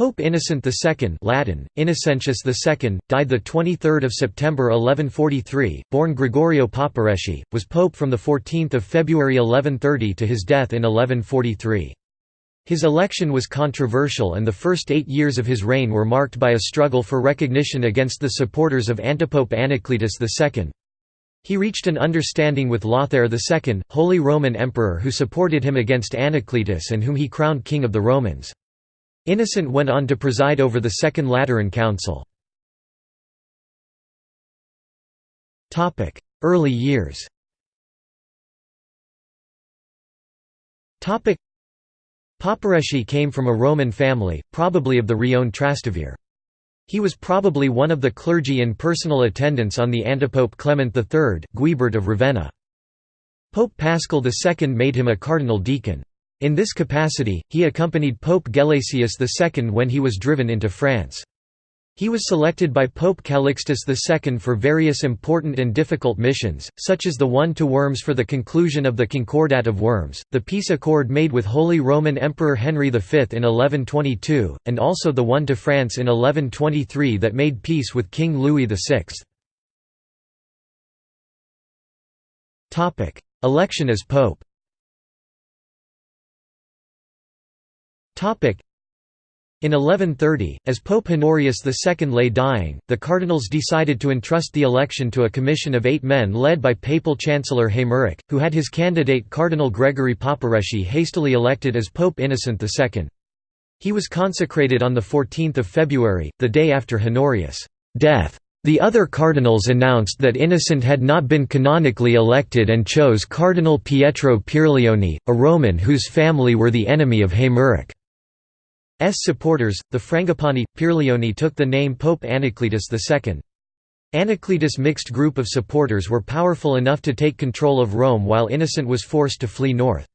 Pope Innocent II Latin, Innocentius II, died 23 September 1143, born Gregorio Papareschi, was pope from 14 February 1130 to his death in 1143. His election was controversial and the first eight years of his reign were marked by a struggle for recognition against the supporters of antipope Anacletus II. He reached an understanding with Lothair II, Holy Roman Emperor who supported him against Anacletus and whom he crowned King of the Romans. Innocent went on to preside over the Second Lateran Council. Early years Papareschi came from a Roman family, probably of the Rione Trastevere. He was probably one of the clergy in personal attendance on the antipope Clement III, Guibert of Ravenna. Pope Paschal II made him a cardinal deacon. In this capacity, he accompanied Pope Gelasius II when he was driven into France. He was selected by Pope Calixtus II for various important and difficult missions, such as the one to Worms for the conclusion of the Concordat of Worms, the peace accord made with Holy Roman Emperor Henry V in 1122, and also the one to France in 1123 that made peace with King Louis VI. Election as pope In 1130, as Pope Honorius II lay dying, the cardinals decided to entrust the election to a commission of eight men led by papal chancellor Haymeric, who had his candidate Cardinal Gregory Papareschi hastily elected as Pope Innocent II. He was consecrated on 14 February, the day after Honorius' death. The other cardinals announced that Innocent had not been canonically elected and chose Cardinal Pietro Pierleoni, a Roman whose family were the enemy of Haymeric. S supporters, the Frangipani, Pierleoni took the name Pope Anacletus II. Anacletus' mixed group of supporters were powerful enough to take control of Rome while Innocent was forced to flee north.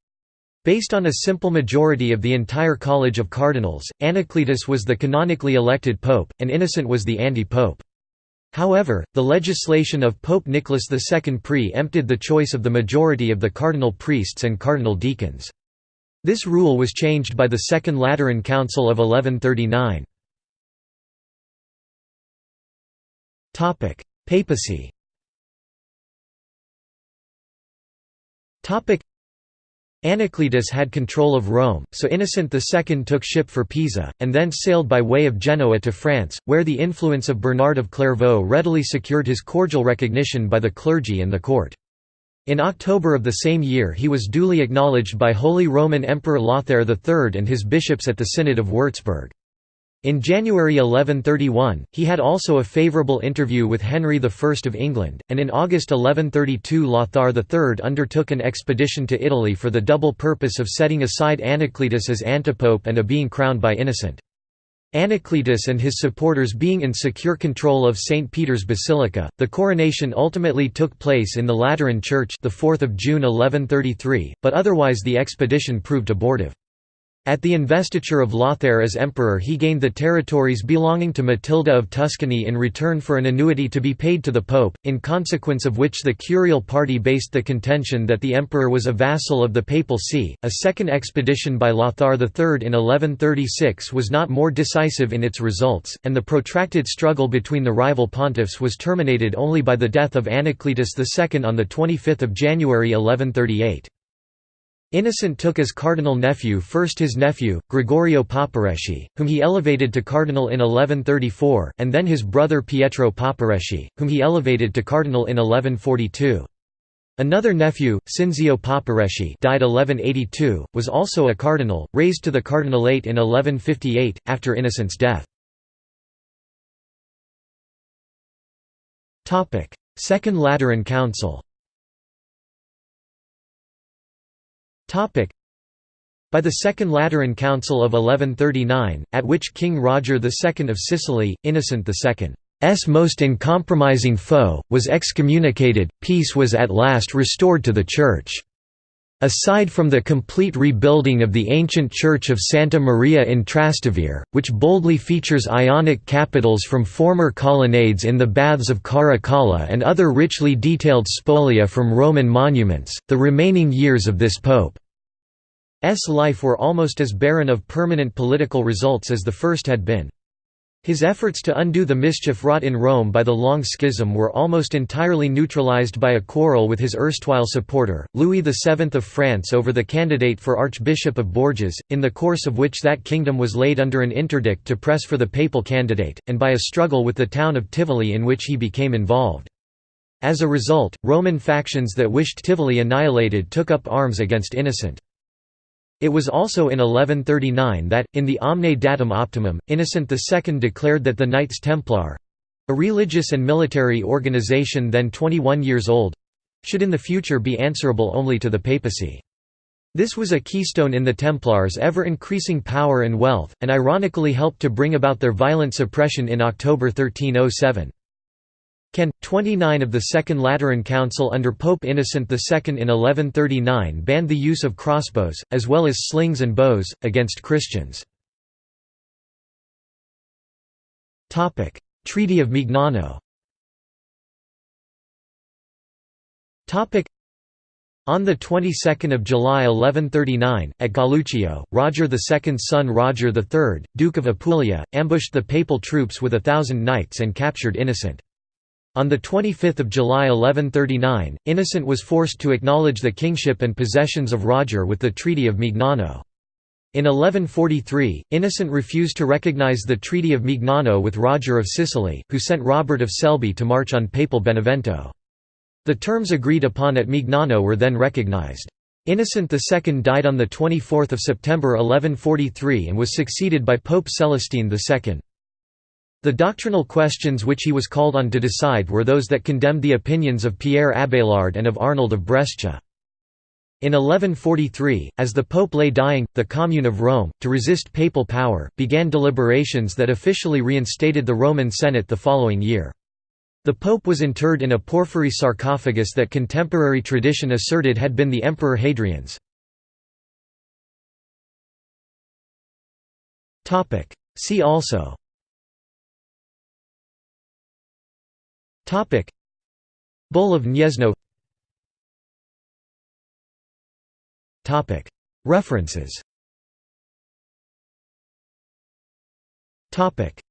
Based on a simple majority of the entire College of Cardinals, Anacletus was the canonically elected pope, and Innocent was the anti-pope. However, the legislation of Pope Nicholas II pre-empted the choice of the majority of the cardinal priests and cardinal deacons. This rule was changed by the Second Lateran Council of 1139. Papacy Anacletus had control of Rome, so Innocent II took ship for Pisa, and then sailed by way of Genoa to France, where the influence of Bernard of Clairvaux readily secured his cordial recognition by the clergy and the court. In October of the same year he was duly acknowledged by Holy Roman Emperor Lothair III and his bishops at the Synod of Würzburg. In January 1131, he had also a favourable interview with Henry I of England, and in August 1132 Lothar III undertook an expedition to Italy for the double purpose of setting aside Anacletus as antipope and of being crowned by Innocent. Anacletus and his supporters being in secure control of St. Peter's Basilica, the coronation ultimately took place in the Lateran Church the 4th of June 1133, but otherwise the expedition proved abortive. At the investiture of Lothair as emperor he gained the territories belonging to Matilda of Tuscany in return for an annuity to be paid to the pope, in consequence of which the curial party based the contention that the emperor was a vassal of the papal see. A second expedition by Lothar III in 1136 was not more decisive in its results, and the protracted struggle between the rival pontiffs was terminated only by the death of Anacletus II on 25 January 1138. Innocent took as cardinal nephew first his nephew, Gregorio Papareschi, whom he elevated to cardinal in 1134, and then his brother Pietro Papareschi, whom he elevated to cardinal in 1142. Another nephew, Cinzio Papareschi died 1182, was also a cardinal, raised to the cardinalate in 1158, after Innocent's death. Second Lateran Council By the Second Lateran Council of 1139, at which King Roger II of Sicily, Innocent II's most uncompromising foe, was excommunicated, peace was at last restored to the Church. Aside from the complete rebuilding of the ancient church of Santa Maria in Trastevere, which boldly features Ionic capitals from former colonnades in the baths of Caracalla and other richly detailed spolia from Roman monuments, the remaining years of this pope's life were almost as barren of permanent political results as the first had been. His efforts to undo the mischief wrought in Rome by the Long Schism were almost entirely neutralized by a quarrel with his erstwhile supporter, Louis VII of France over the candidate for Archbishop of Bourges, in the course of which that kingdom was laid under an interdict to press for the papal candidate, and by a struggle with the town of Tivoli in which he became involved. As a result, Roman factions that wished Tivoli annihilated took up arms against Innocent. It was also in 1139 that, in the Omne Datum Optimum, Innocent II declared that the Knights Templar—a religious and military organization then 21 years old—should in the future be answerable only to the papacy. This was a keystone in the Templars' ever-increasing power and wealth, and ironically helped to bring about their violent suppression in October 1307. Can. 29 of the Second Lateran Council under Pope Innocent II in 1139 banned the use of crossbows, as well as slings and bows, against Christians. Treaty of Mignano on the 22nd of July 1139, at Galluccio, Roger II's son Roger III, Duke of Apulia, ambushed the papal troops with a thousand knights and captured Innocent. On 25 July 1139, Innocent was forced to acknowledge the kingship and possessions of Roger with the Treaty of Mignano. In 1143, Innocent refused to recognize the Treaty of Mignano with Roger of Sicily, who sent Robert of Selby to march on papal Benevento. The terms agreed upon at Mignano were then recognized. Innocent II died on 24 September 1143 and was succeeded by Pope Celestine II. The doctrinal questions which he was called on to decide were those that condemned the opinions of Pierre Abelard and of Arnold of Brescia. In 1143, as the Pope lay dying, the Commune of Rome, to resist papal power, began deliberations that officially reinstated the Roman Senate the following year. The Pope was interred in a porphyry sarcophagus that contemporary tradition asserted had been the Emperor Hadrian's. See also Topic. Bull of Gniezno Topic. References. Topic